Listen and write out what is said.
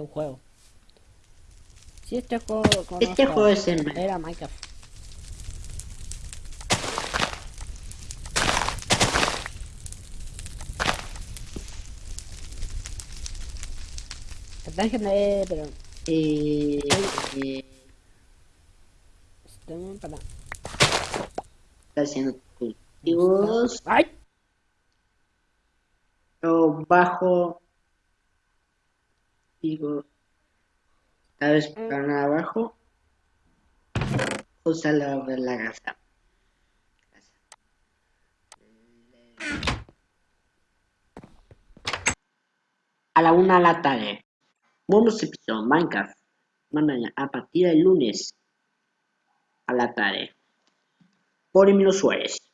Un juego. Si este juego Este juego es en Era Minecraft. Déjenme, pero... eh, eh, Tengo para... está haciendo cultivos. ¡Ay! Yo bajo. Digo. Tal vez para abajo. Usa la la gasa. A la una de la tarde. Bonus episodio Minecraft. Mañana a partir del lunes a la tarde. Por Emilio Suárez.